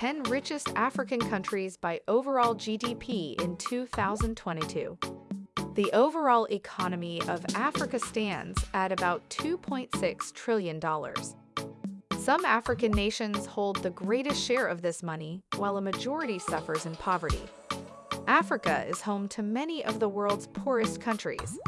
10 richest African countries by overall GDP in 2022. The overall economy of Africa stands at about $2.6 trillion. Some African nations hold the greatest share of this money, while a majority suffers in poverty. Africa is home to many of the world's poorest countries.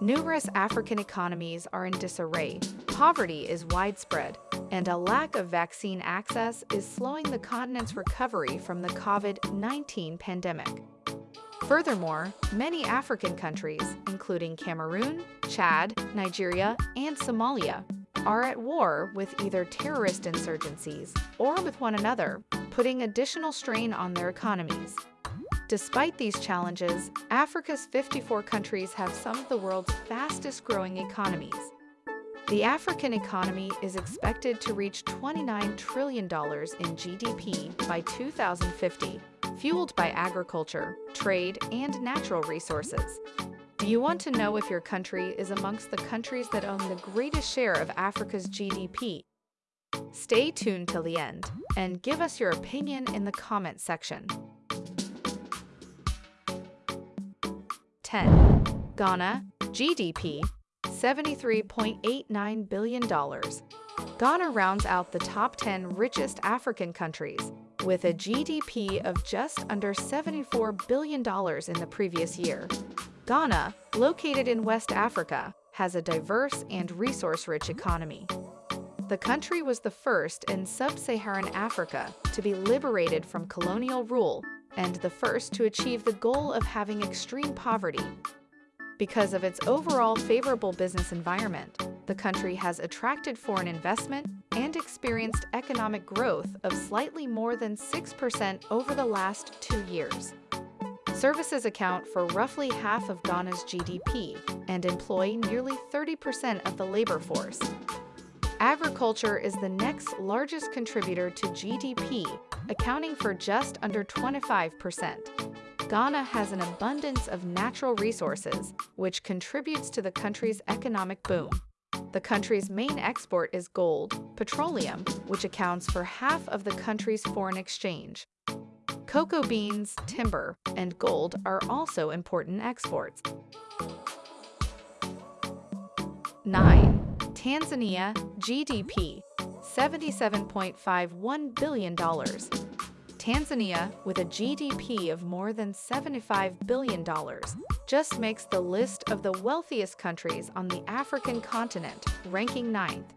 Numerous African economies are in disarray, poverty is widespread, and a lack of vaccine access is slowing the continent's recovery from the COVID-19 pandemic. Furthermore, many African countries, including Cameroon, Chad, Nigeria, and Somalia, are at war with either terrorist insurgencies or with one another, putting additional strain on their economies. Despite these challenges, Africa's 54 countries have some of the world's fastest growing economies. The African economy is expected to reach $29 trillion in GDP by 2050, fueled by agriculture, trade, and natural resources. Do you want to know if your country is amongst the countries that own the greatest share of Africa's GDP? Stay tuned till the end and give us your opinion in the comment section. 10. Ghana, GDP, $73.89 billion. Ghana rounds out the top 10 richest African countries, with a GDP of just under $74 billion in the previous year. Ghana, located in West Africa, has a diverse and resource-rich economy. The country was the first in sub-Saharan Africa to be liberated from colonial rule and the first to achieve the goal of having extreme poverty. Because of its overall favorable business environment, the country has attracted foreign investment and experienced economic growth of slightly more than 6% over the last two years. Services account for roughly half of Ghana's GDP and employ nearly 30% of the labor force. Agriculture is the next largest contributor to GDP, accounting for just under 25%. Ghana has an abundance of natural resources, which contributes to the country's economic boom. The country's main export is gold, petroleum, which accounts for half of the country's foreign exchange. Cocoa beans, timber, and gold are also important exports. 9. Tanzania, GDP, $77.51 billion. Tanzania, with a GDP of more than $75 billion, just makes the list of the wealthiest countries on the African continent, ranking ninth.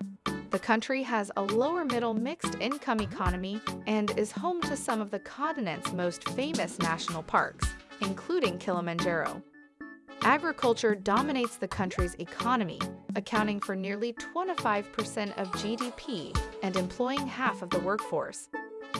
The country has a lower middle mixed income economy and is home to some of the continent's most famous national parks, including Kilimanjaro. Agriculture dominates the country's economy, accounting for nearly 25% of GDP and employing half of the workforce.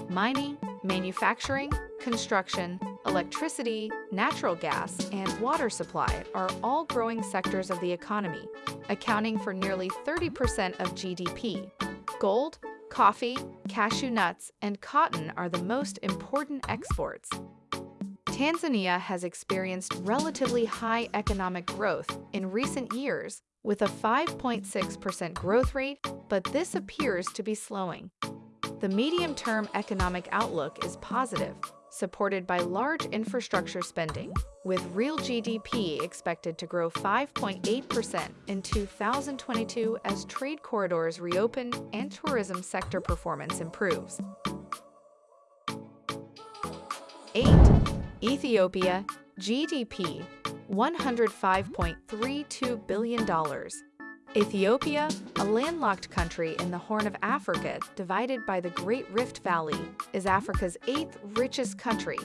Mining, manufacturing, construction, electricity, natural gas, and water supply are all growing sectors of the economy, accounting for nearly 30% of GDP. Gold, coffee, cashew nuts, and cotton are the most important exports. Tanzania has experienced relatively high economic growth in recent years with a 5.6% growth rate, but this appears to be slowing. The medium-term economic outlook is positive, supported by large infrastructure spending, with real GDP expected to grow 5.8% in 2022 as trade corridors reopen and tourism sector performance improves. 8. Ethiopia, GDP, $105.32 billion. Ethiopia, a landlocked country in the Horn of Africa divided by the Great Rift Valley, is Africa's eighth richest country.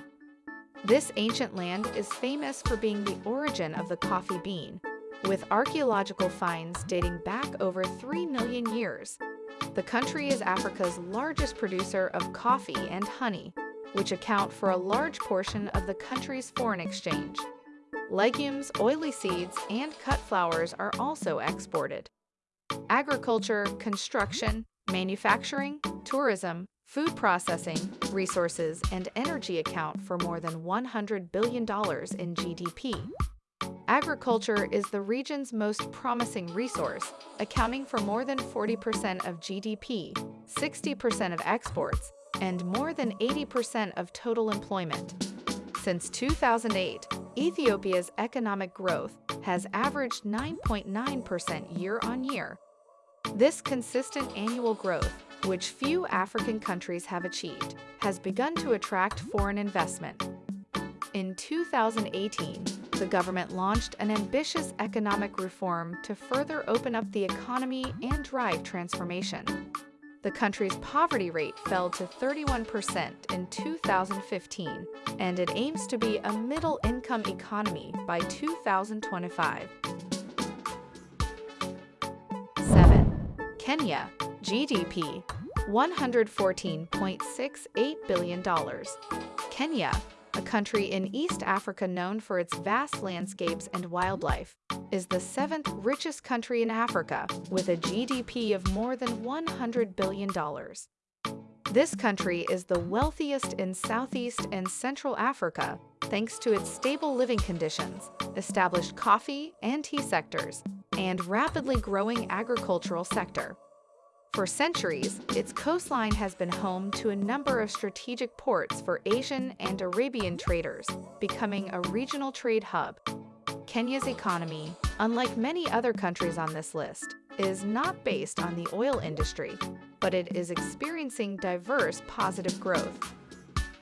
This ancient land is famous for being the origin of the coffee bean, with archaeological finds dating back over 3 million years. The country is Africa's largest producer of coffee and honey, which account for a large portion of the country's foreign exchange. Legumes, oily seeds, and cut flowers are also exported. Agriculture, construction, manufacturing, tourism, food processing, resources, and energy account for more than $100 billion in GDP. Agriculture is the region's most promising resource, accounting for more than 40% of GDP, 60% of exports, and more than 80% of total employment. Since 2008, Ethiopia's economic growth has averaged 9.9% year on year. This consistent annual growth, which few African countries have achieved, has begun to attract foreign investment. In 2018, the government launched an ambitious economic reform to further open up the economy and drive transformation. The country's poverty rate fell to 31% in 2015, and it aims to be a middle-income economy by 2025. 7. Kenya, GDP, $114.68 billion. Kenya, country in East Africa known for its vast landscapes and wildlife, is the seventh richest country in Africa with a GDP of more than $100 billion. This country is the wealthiest in Southeast and Central Africa thanks to its stable living conditions, established coffee and tea sectors, and rapidly growing agricultural sector. For centuries, its coastline has been home to a number of strategic ports for Asian and Arabian traders, becoming a regional trade hub. Kenya's economy, unlike many other countries on this list, is not based on the oil industry, but it is experiencing diverse positive growth.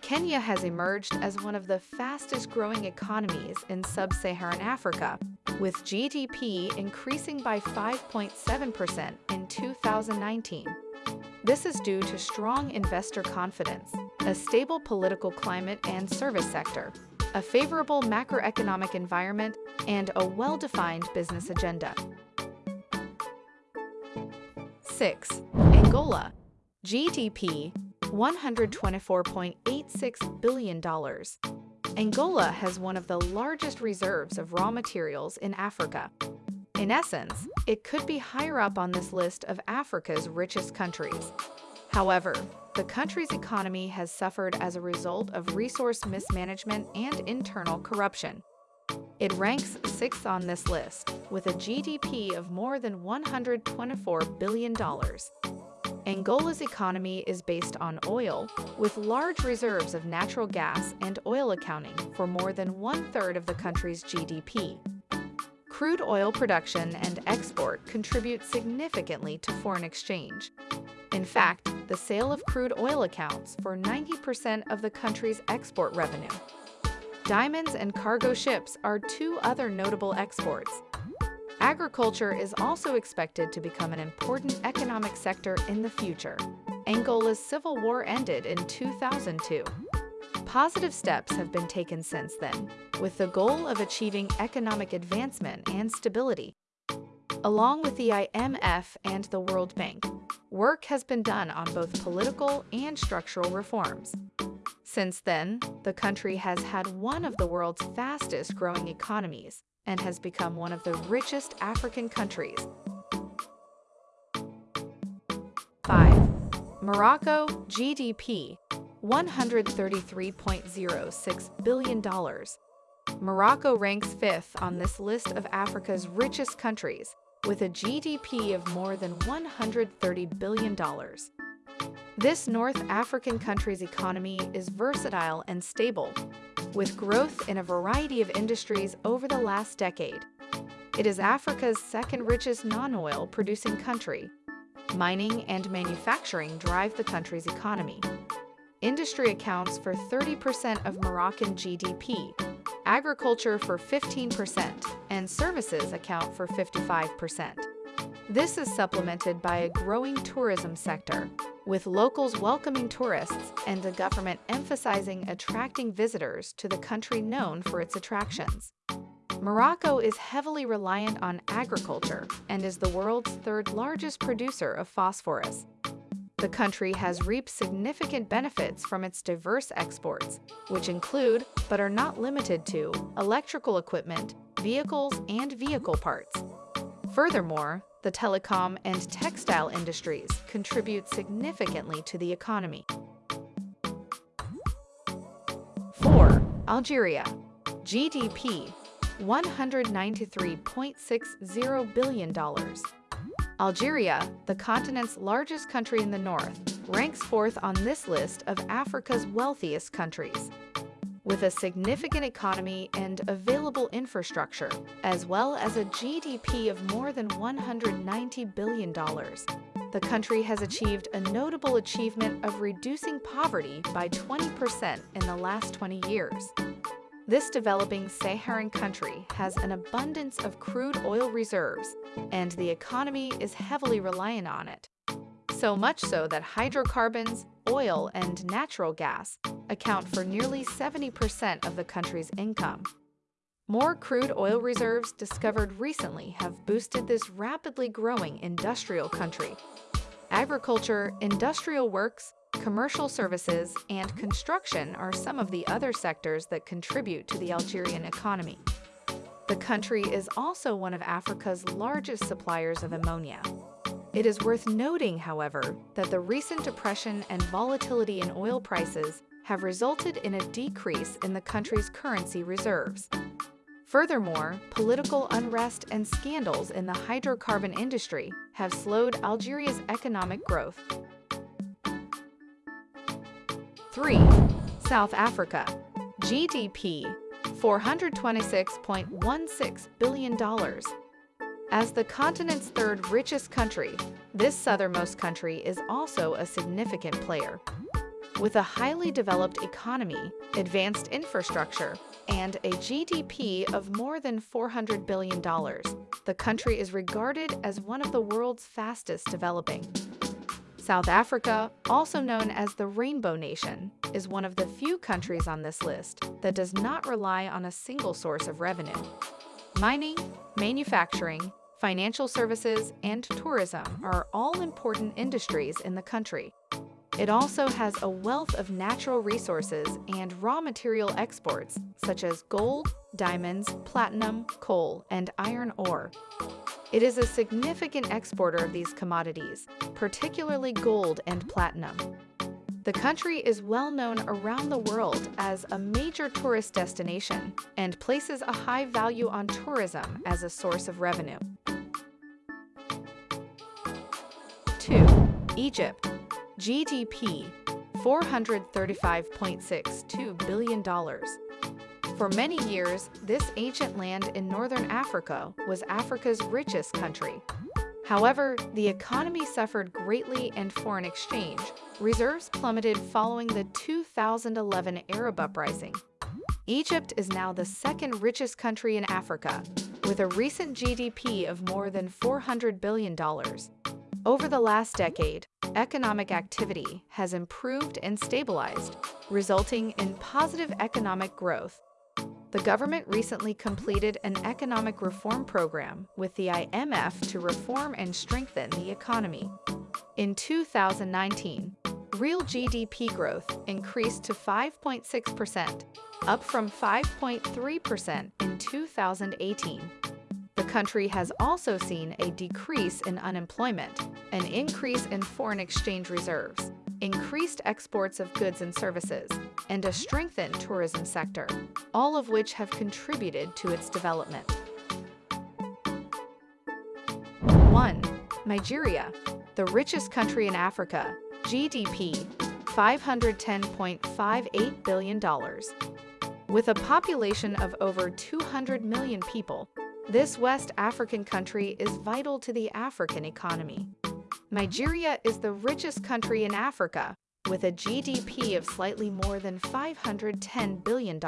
Kenya has emerged as one of the fastest growing economies in sub-Saharan Africa, with GDP increasing by 5.7% in 2019. This is due to strong investor confidence, a stable political climate and service sector, a favorable macroeconomic environment, and a well-defined business agenda. 6. Angola GDP $124.86 billion. Angola has one of the largest reserves of raw materials in Africa. In essence, it could be higher up on this list of Africa's richest countries. However, the country's economy has suffered as a result of resource mismanagement and internal corruption. It ranks sixth on this list, with a GDP of more than $124 billion. Angola's economy is based on oil, with large reserves of natural gas and oil accounting for more than one-third of the country's GDP. Crude oil production and export contribute significantly to foreign exchange. In fact, the sale of crude oil accounts for 90% of the country's export revenue. Diamonds and cargo ships are two other notable exports, Agriculture is also expected to become an important economic sector in the future. Angola's civil war ended in 2002. Positive steps have been taken since then, with the goal of achieving economic advancement and stability. Along with the IMF and the World Bank, work has been done on both political and structural reforms. Since then, the country has had one of the world's fastest growing economies, and has become one of the richest African countries. 5. Morocco GDP $133.06 billion. Morocco ranks fifth on this list of Africa's richest countries, with a GDP of more than $130 billion. This North African country's economy is versatile and stable, with growth in a variety of industries over the last decade. It is Africa's second richest non-oil producing country. Mining and manufacturing drive the country's economy. Industry accounts for 30% of Moroccan GDP, agriculture for 15%, and services account for 55%. This is supplemented by a growing tourism sector, with locals welcoming tourists and the government emphasizing attracting visitors to the country known for its attractions. Morocco is heavily reliant on agriculture and is the world's third largest producer of phosphorus. The country has reaped significant benefits from its diverse exports, which include, but are not limited to, electrical equipment, vehicles, and vehicle parts. Furthermore, the telecom and textile industries contribute significantly to the economy. 4. Algeria GDP $193.60 billion. Algeria, the continent's largest country in the north, ranks fourth on this list of Africa's wealthiest countries. With a significant economy and available infrastructure, as well as a GDP of more than $190 billion, the country has achieved a notable achievement of reducing poverty by 20% in the last 20 years. This developing Saharan country has an abundance of crude oil reserves, and the economy is heavily reliant on it. So much so that hydrocarbons, oil, and natural gas account for nearly 70% of the country's income. More crude oil reserves discovered recently have boosted this rapidly growing industrial country. Agriculture, industrial works, Commercial services and construction are some of the other sectors that contribute to the Algerian economy. The country is also one of Africa's largest suppliers of ammonia. It is worth noting, however, that the recent depression and volatility in oil prices have resulted in a decrease in the country's currency reserves. Furthermore, political unrest and scandals in the hydrocarbon industry have slowed Algeria's economic growth 3. South Africa GDP $426.16 billion. As the continent's third richest country, this southernmost country is also a significant player. With a highly developed economy, advanced infrastructure, and a GDP of more than $400 billion, the country is regarded as one of the world's fastest developing. South Africa, also known as the Rainbow Nation, is one of the few countries on this list that does not rely on a single source of revenue. Mining, manufacturing, financial services, and tourism are all important industries in the country. It also has a wealth of natural resources and raw material exports, such as gold, diamonds, platinum, coal, and iron ore. It is a significant exporter of these commodities, particularly gold and platinum. The country is well known around the world as a major tourist destination and places a high value on tourism as a source of revenue. 2. Egypt GDP $435.62 billion for many years, this ancient land in northern Africa was Africa's richest country. However, the economy suffered greatly and foreign exchange. Reserves plummeted following the 2011 Arab uprising. Egypt is now the second richest country in Africa, with a recent GDP of more than $400 billion. Over the last decade, economic activity has improved and stabilized, resulting in positive economic growth the government recently completed an economic reform program with the IMF to reform and strengthen the economy. In 2019, real GDP growth increased to 5.6%, up from 5.3% in 2018. The country has also seen a decrease in unemployment, an increase in foreign exchange reserves, increased exports of goods and services, and a strengthened tourism sector, all of which have contributed to its development. 1. Nigeria, the richest country in Africa, GDP $510.58 billion. With a population of over 200 million people, this West African country is vital to the African economy. Nigeria is the richest country in Africa, with a GDP of slightly more than $510 billion.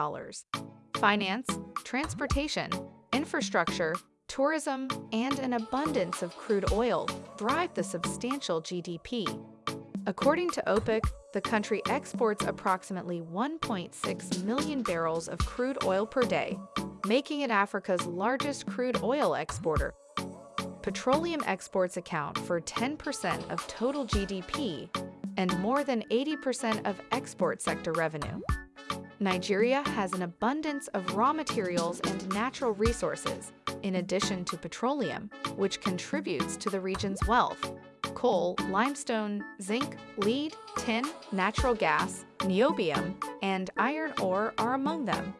Finance, transportation, infrastructure, tourism, and an abundance of crude oil drive the substantial GDP. According to OPEC, the country exports approximately 1.6 million barrels of crude oil per day, making it Africa's largest crude oil exporter petroleum exports account for 10% of total GDP and more than 80% of export sector revenue. Nigeria has an abundance of raw materials and natural resources, in addition to petroleum, which contributes to the region's wealth. Coal, limestone, zinc, lead, tin, natural gas, niobium, and iron ore are among them.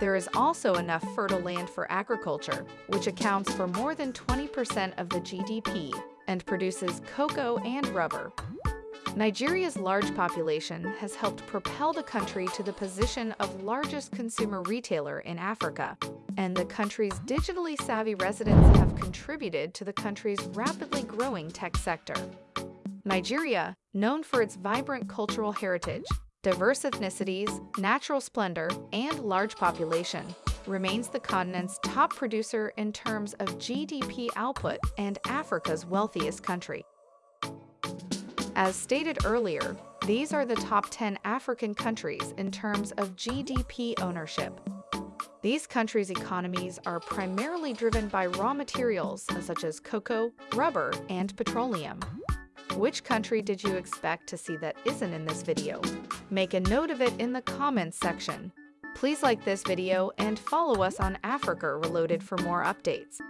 There is also enough fertile land for agriculture, which accounts for more than 20% of the GDP and produces cocoa and rubber. Nigeria's large population has helped propel the country to the position of largest consumer retailer in Africa, and the country's digitally savvy residents have contributed to the country's rapidly growing tech sector. Nigeria, known for its vibrant cultural heritage, diverse ethnicities, natural splendor, and large population, remains the continent's top producer in terms of GDP output and Africa's wealthiest country. As stated earlier, these are the top 10 African countries in terms of GDP ownership. These countries' economies are primarily driven by raw materials such as cocoa, rubber, and petroleum. Which country did you expect to see that isn't in this video? Make a note of it in the comments section. Please like this video and follow us on Africa Reloaded for more updates.